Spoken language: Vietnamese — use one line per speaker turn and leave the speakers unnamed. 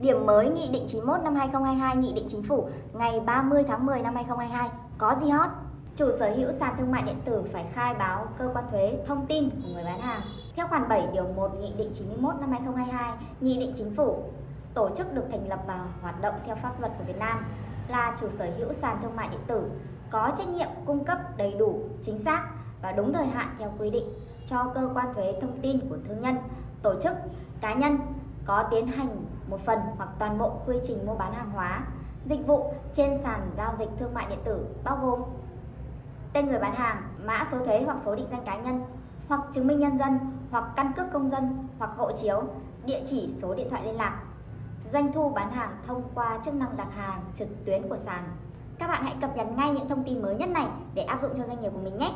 Điểm mới Nghị định 91 năm 2022 Nghị định Chính phủ ngày 30 tháng 10 năm 2022 có gì hot? Chủ sở hữu sàn thương mại điện tử phải khai báo cơ quan thuế thông tin của người bán hàng. Theo khoản 7 điều 1 Nghị định 91 năm 2022, Nghị định Chính phủ tổ chức được thành lập và hoạt động theo pháp luật của Việt Nam là chủ sở hữu sàn thương mại điện tử có trách nhiệm cung cấp đầy đủ, chính xác và đúng thời hạn theo quy định cho cơ quan thuế thông tin của thương nhân, tổ chức, cá nhân có tiến hành một phần hoặc toàn bộ quy trình mua bán hàng hóa, dịch vụ trên sàn giao dịch thương mại điện tử bao gồm tên người bán hàng, mã số thuế hoặc số định danh cá nhân, hoặc chứng minh nhân dân, hoặc căn cước công dân, hoặc hộ chiếu, địa chỉ số điện thoại liên lạc, doanh thu bán hàng thông qua chức năng đặt hàng trực tuyến của sàn. Các bạn hãy cập nhật ngay những thông tin mới nhất này để áp dụng cho doanh nghiệp của mình nhé.